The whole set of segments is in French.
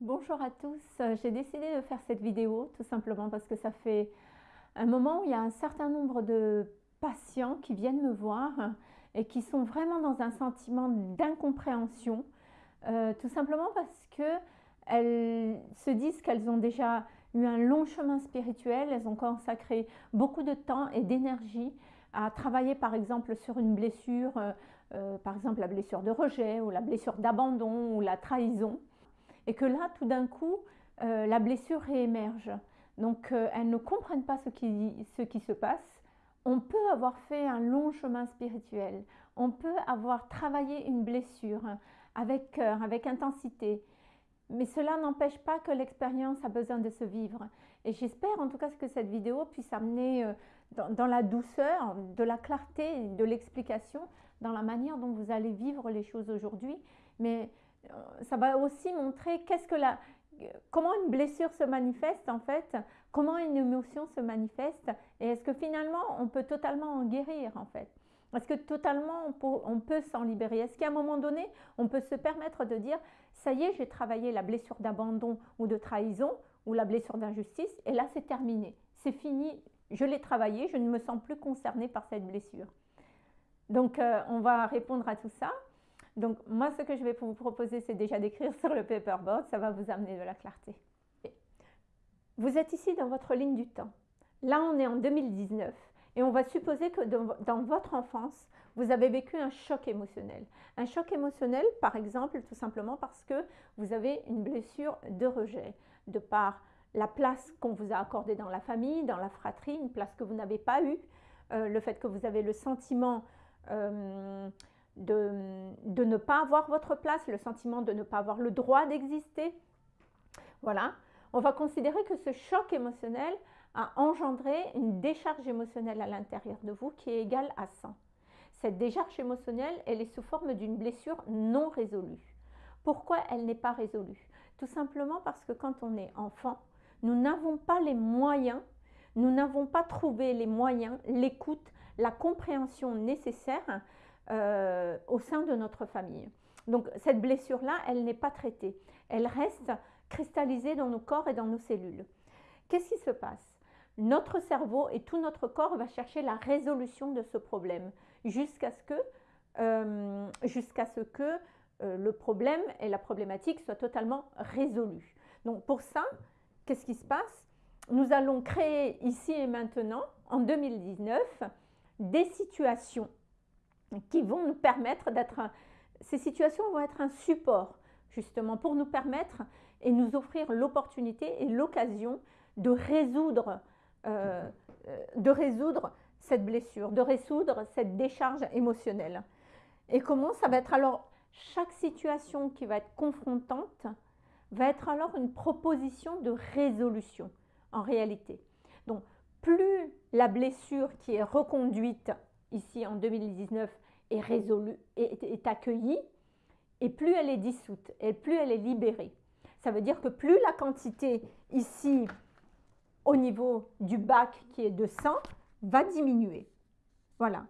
Bonjour à tous, euh, j'ai décidé de faire cette vidéo tout simplement parce que ça fait un moment où il y a un certain nombre de patients qui viennent me voir et qui sont vraiment dans un sentiment d'incompréhension, euh, tout simplement parce qu'elles se disent qu'elles ont déjà eu un long chemin spirituel, elles ont consacré beaucoup de temps et d'énergie à travailler par exemple sur une blessure, euh, par exemple la blessure de rejet ou la blessure d'abandon ou la trahison et que là, tout d'un coup, euh, la blessure réémerge. Donc, euh, elles ne comprennent pas ce qui, se passe. On peut avoir fait un long chemin spirituel. On peut avoir travaillé une blessure avec cœur, avec intensité. Mais cela n'empêche pas que l'expérience a besoin de se vivre. Et j'espère en tout cas que cette vidéo puisse amener euh, dans, la douceur, de la clarté, de l'explication, dans la manière dont vous allez vivre les choses aujourd'hui. Mais ça va aussi montrer qu'est-ce que la, comment une blessure se manifeste en fait, comment une émotion se manifeste et est-ce que finalement on peut totalement en guérir en fait? Est-ce que totalement on peut, on peut s'en libérer? Est-ce qu'à un moment donné, on peut se permettre de dire ça y est, j'ai travaillé la blessure d'abandon ou de trahison ou la blessure d'injustice et là c'est terminé, c'est fini, je l'ai travaillé, je ne me sens plus concernée par cette blessure. Donc euh, on va répondre à tout ça. Donc moi, ce que je vais vous proposer, c'est déjà d'écrire sur le paperboard. Ça va vous amener de la clarté. Vous êtes ici dans votre ligne du temps. Là, on est en 2019 et on va supposer que dans, votre enfance, vous avez vécu un choc émotionnel. Un choc émotionnel, par exemple, tout simplement parce que vous avez une blessure de rejet, de par la place qu'on vous a accordée dans la famille, dans la fratrie, une place que vous n'avez pas eue, euh, le fait que vous avez le sentiment euh, de, ne pas avoir votre place, le sentiment de ne pas avoir le droit d'exister. Voilà, on va considérer que ce choc émotionnel a engendré une décharge émotionnelle à l'intérieur de vous qui est égale à 100. Cette décharge émotionnelle, elle est sous forme d'une blessure non résolue. Pourquoi elle n'est pas résolue? Tout simplement parce que quand on est enfant, nous n'avons pas les moyens, nous n'avons pas trouvé les moyens, l'écoute, la compréhension nécessaire euh, au sein de notre famille. Donc cette blessure-là, elle n'est pas traitée. Elle reste cristallisée dans nos corps et dans nos cellules. Qu'est-ce qui se passe? Notre cerveau et tout notre corps va chercher la résolution de ce problème jusqu'à ce que, euh, ce que euh, le problème et la problématique soient totalement résolus. Donc pour ça, qu'est-ce qui se passe? Nous allons créer ici et maintenant, en 2019, des situations qui vont nous permettre d'être... Ces situations vont être un support justement pour nous permettre et nous offrir l'opportunité et l'occasion de résoudre, euh, euh, de résoudre cette blessure, de résoudre cette décharge émotionnelle. Et comment ça va être? Alors Chaque situation qui va être confrontante va être alors une proposition de résolution en réalité. Donc plus la blessure qui est reconduite ici en 2019 est résolue, accueillie, et plus elle est dissoute, et plus elle est libérée. Ça veut dire que plus la quantité ici, au niveau du bac qui est de 100, va diminuer. Voilà.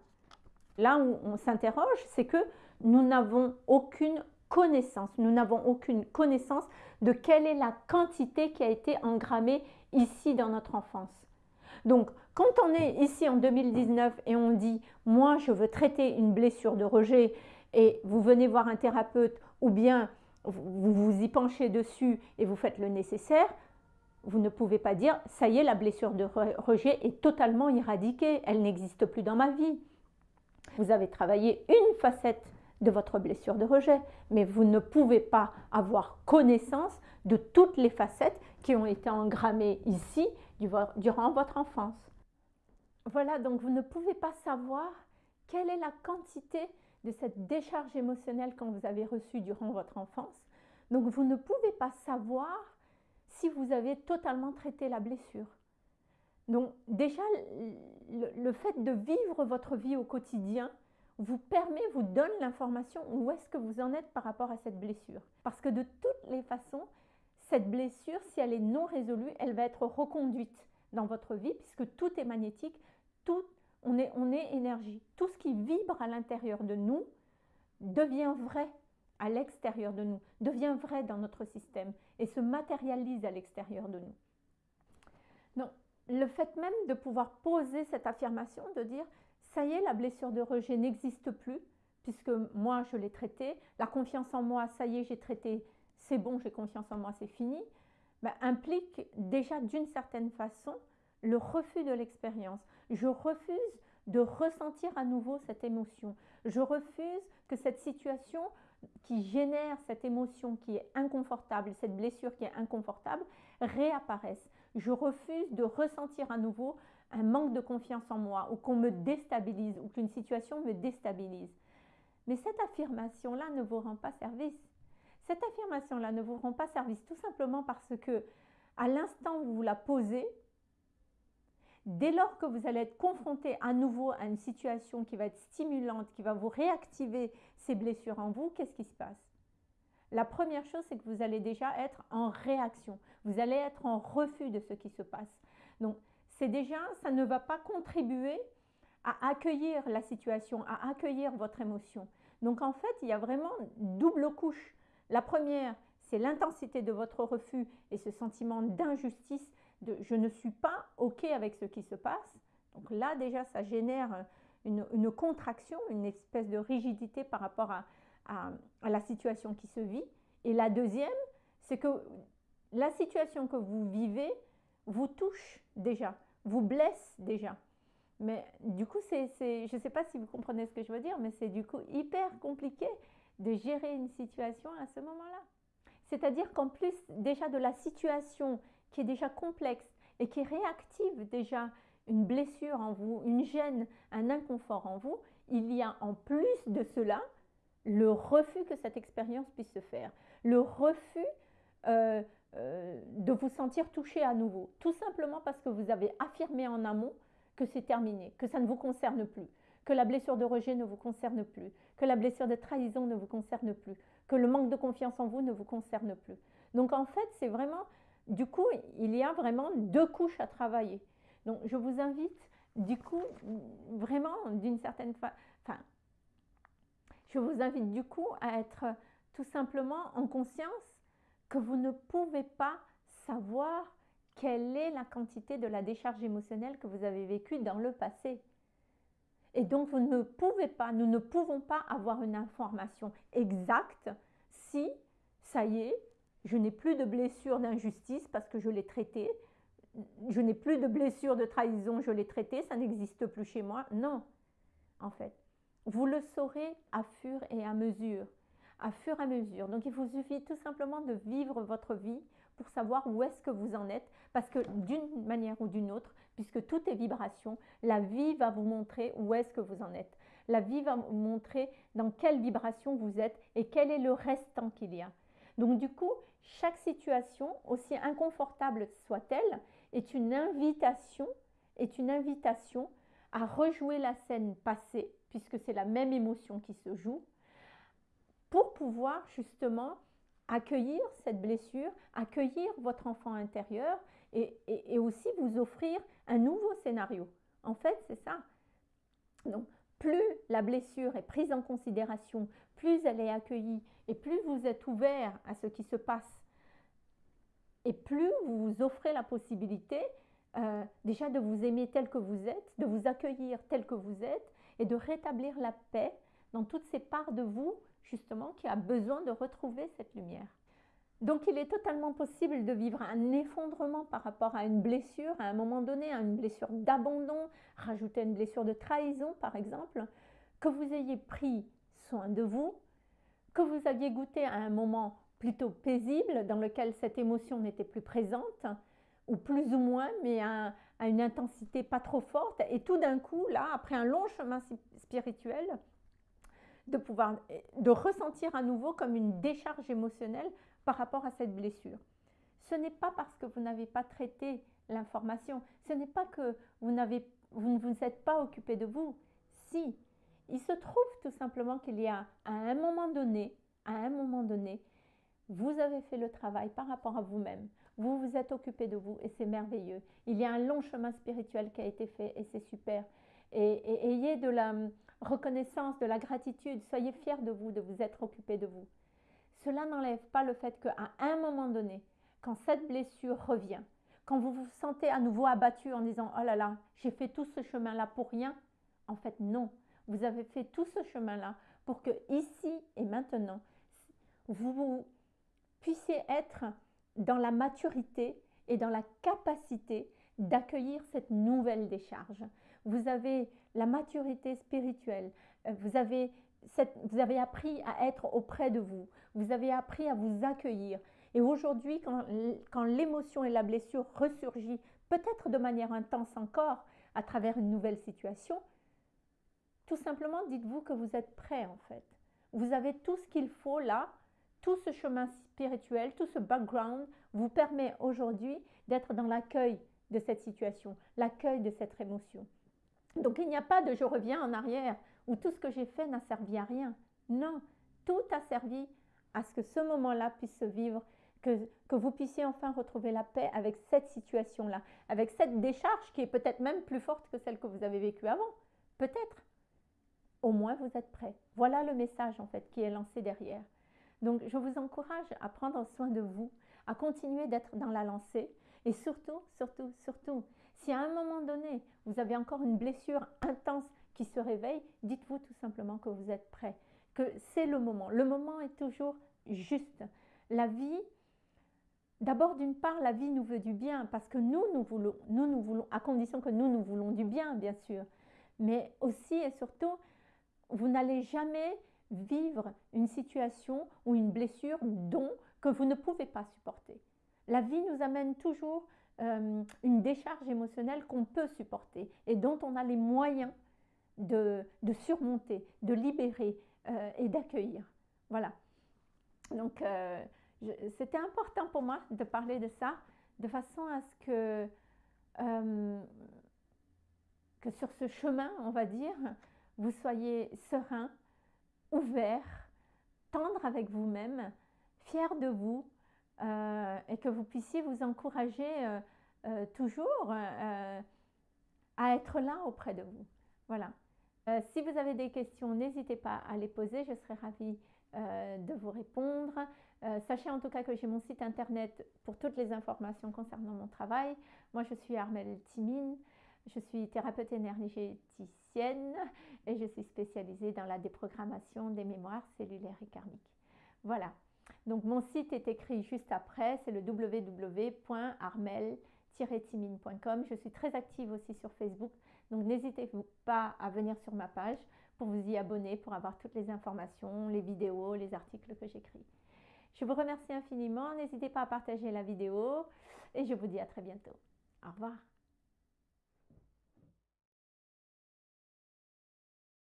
Là où on s'interroge, c'est que nous n'avons aucune connaissance, nous n'avons aucune connaissance de quelle est la quantité qui a été engrammée ici dans notre enfance. Donc, quand on est ici en 2019 et on dit « moi, je veux traiter une blessure de rejet » et vous venez voir un thérapeute ou bien vous vous y penchez dessus et vous faites le nécessaire, vous ne pouvez pas dire « ça y est, la blessure de rejet est totalement éradiquée, elle n'existe plus dans ma vie ». Vous avez travaillé une facette de votre blessure de rejet, mais vous ne pouvez pas avoir connaissance de toutes les facettes qui ont été engrammées ici durant votre enfance. Voilà, donc vous ne pouvez pas savoir quelle est la quantité de cette décharge émotionnelle que vous avez reçue durant votre enfance. Donc vous ne pouvez pas savoir si vous avez totalement traité la blessure. Donc déjà, le, fait de vivre votre vie au quotidien vous permet, vous donne l'information où est-ce que vous en êtes par rapport à cette blessure. Parce que de toutes les façons, cette blessure, si elle est non résolue, elle va être reconduite dans votre vie puisque tout est magnétique, tout, on, est, on est énergie. Tout ce qui vibre à l'intérieur de nous devient vrai à l'extérieur de nous, devient vrai dans notre système et se matérialise à l'extérieur de nous. Donc, le fait même de pouvoir poser cette affirmation, de dire, ça y est, la blessure de rejet n'existe plus, puisque moi, je l'ai traitée, la confiance en moi, ça y est, j'ai traité, c'est bon, j'ai confiance en moi, c'est fini, ben, implique déjà d'une certaine façon le refus de l'expérience. Je refuse de ressentir à nouveau cette émotion. Je refuse que cette situation qui génère cette émotion qui est inconfortable, cette blessure qui est inconfortable, réapparaisse. Je refuse de ressentir à nouveau un manque de confiance en moi ou qu'on me déstabilise ou qu'une situation me déstabilise. Mais cette affirmation-là ne vous rend pas service. Cette affirmation-là ne vous rend pas service tout simplement parce que à l'instant où vous la posez, dès lors que vous allez être confronté à nouveau à une situation qui va être stimulante, qui va vous réactiver ces blessures en vous, qu'est-ce qui se passe? La première chose, c'est que vous allez déjà être en réaction. Vous allez être en refus de ce qui se passe. Donc, c'est déjà, ça ne va pas contribuer à accueillir la situation, à accueillir votre émotion. Donc, en fait, il y a vraiment double couche. La première, c'est l'intensité de votre refus et ce sentiment d'injustice de je ne suis pas OK avec ce qui se passe. Donc là, déjà, ça génère une, contraction, une espèce de rigidité par rapport à, la situation qui se vit. Et la deuxième, c'est que la situation que vous vivez vous touche déjà, vous blesse déjà. Mais du coup, c'est, je ne sais pas si vous comprenez ce que je veux dire, mais c'est du coup hyper compliqué de gérer une situation à ce moment-là. C'est-à-dire qu'en plus déjà de la situation qui est déjà complexe et qui réactive déjà une blessure en vous, une gêne, un inconfort en vous, il y a en plus de cela le refus que cette expérience puisse se faire, le refus euh, euh, de vous sentir touché à nouveau, tout simplement parce que vous avez affirmé en amont que c'est terminé, que ça ne vous concerne plus, que la blessure de rejet ne vous concerne plus, que la blessure de trahison ne vous concerne plus, que le manque de confiance en vous ne vous concerne plus. Donc en fait, c'est vraiment du coup, il y a vraiment deux couches à travailler. Donc, je vous invite, du coup, vraiment, d'une certaine façon, enfin, je vous invite du coup à être tout simplement en conscience que vous ne pouvez pas savoir quelle est la quantité de la décharge émotionnelle que vous avez vécue dans le passé. Et donc, vous ne pouvez pas, nous ne pouvons pas avoir une information exacte si, ça y est, je n'ai plus de blessure d'injustice parce que je l'ai traité. Je n'ai plus de blessure de trahison, je l'ai traité, ça n'existe plus chez moi. Non, en fait. Vous le saurez à fur et à mesure. À fur et à mesure. Donc il vous suffit tout simplement de vivre votre vie pour savoir où est-ce que vous en êtes. Parce que d'une manière ou d'une autre, puisque tout est vibration, la vie va vous montrer où est-ce que vous en êtes. La vie va vous montrer dans quelle vibration vous êtes et quel est le restant qu'il y a. Donc du coup, chaque situation, aussi inconfortable soit-elle, est une invitation, est une invitation à rejouer la scène passée, puisque c'est la même émotion qui se joue, pour pouvoir justement accueillir cette blessure, accueillir votre enfant intérieur et, aussi vous offrir un nouveau scénario. En fait, c'est ça. Donc, plus la blessure est prise en considération, plus elle est accueillie et plus vous êtes ouvert à ce qui se passe, et plus vous vous offrez la possibilité euh, déjà de vous aimer tel que vous êtes, de vous accueillir tel que vous êtes et de rétablir la paix dans toutes ces parts de vous, justement, qui a besoin de retrouver cette lumière. Donc il est totalement possible de vivre un effondrement par rapport à une blessure, à un moment donné, à une blessure d'abandon, rajouter une blessure de trahison par exemple, que vous ayez pris soin de vous, que vous aviez goûté à un moment plutôt paisible dans lequel cette émotion n'était plus présente, ou plus ou moins, mais à, une intensité pas trop forte, et tout d'un coup, là, après un long chemin spirituel, de pouvoir de ressentir à nouveau comme une décharge émotionnelle par rapport à cette blessure. Ce n'est pas parce que vous n'avez pas traité l'information, ce n'est pas que vous, vous ne vous êtes pas occupé de vous. Si, il se trouve tout simplement qu'il y a à un moment donné, à un moment donné, vous avez fait le travail par rapport à vous-même. Vous vous êtes occupé de vous et c'est merveilleux. Il y a un long chemin spirituel qui a été fait et c'est super. Et, ayez de la hum, reconnaissance, de la gratitude. Soyez fiers de vous, de vous être occupé de vous. cela n'enlève pas le fait qu'à un moment donné, quand cette blessure revient, quand vous vous sentez à nouveau abattu en disant Oh là là, j'ai fait tout ce chemin-là pour rien, en fait, non. Vous avez fait tout ce chemin-là pour que ici et maintenant, vous puissiez être dans la maturité et dans la capacité d'accueillir cette nouvelle décharge. Vous avez la maturité spirituelle, euh, vous avez, vous avez appris à être auprès de vous, vous avez appris à vous accueillir. Et aujourd'hui, quand, quand l'émotion et la blessure ressurgit, peut-être de manière intense encore, à travers une nouvelle situation, tout simplement dites-vous que vous êtes prêt en fait. Vous avez tout ce qu'il faut là, tout ce chemin spirituel, tout ce background vous permet aujourd'hui d'être dans l'accueil de cette situation, l'accueil de cette émotion. Donc il n'y a pas de je reviens en arrière où tout ce que j'ai fait n'a servi à rien. Non, tout a servi à ce que ce moment-là puisse se vivre, que, que vous puissiez enfin retrouver la paix avec cette situation-là, avec cette décharge qui est peut-être même plus forte que celle que vous avez vécue avant. Peut-être. Au moins vous êtes prêt. Voilà le message en fait qui est lancé derrière. Donc je vous encourage à prendre soin de vous, à continuer d'être dans la lancée et surtout, surtout, surtout, si à un moment donné, vous avez encore une blessure intense qui se réveille, dites-vous tout simplement que vous êtes prêt, que c'est le moment. Le moment est toujours juste. La vie, d'abord d'une part, la vie nous veut du bien parce que nous, nous voulons, nous, nous voulons, à condition que nous, nous voulons du bien, bien sûr. Mais aussi et surtout, vous n'allez jamais vivre une situation ou une blessure dont que vous ne pouvez pas supporter. La vie nous amène toujours euh, une décharge émotionnelle qu'on peut supporter et dont on a les moyens de, surmonter, de libérer euh, et d'accueillir. Voilà. Donc, euh, c'était important pour moi de parler de ça de façon à ce que, que sur ce chemin, on va dire, vous soyez serein, ouvert, tendre avec vous-même, fier de vous euh, et que vous puissiez vous encourager euh, euh, toujours à être là auprès de vous. Voilà. si vous avez des questions, n'hésitez pas à les poser, je serai ravie de vous répondre. sachez en tout cas que j'ai mon site internet pour toutes les informations concernant mon travail. Moi, je suis Armelle Timine. Je suis thérapeute énergéticienne et je suis spécialisée dans la déprogrammation des mémoires cellulaires et karmiques. Voilà. Donc mon site est écrit juste après, c'est le www.armel-timine.com. Je suis très active aussi sur Facebook, donc n'hésitez pas à venir sur ma page pour vous y abonner, pour avoir toutes les informations, les vidéos, les articles que j'écris. Je vous remercie infiniment, n'hésitez pas à partager la vidéo et je vous dis à très bientôt. Au revoir.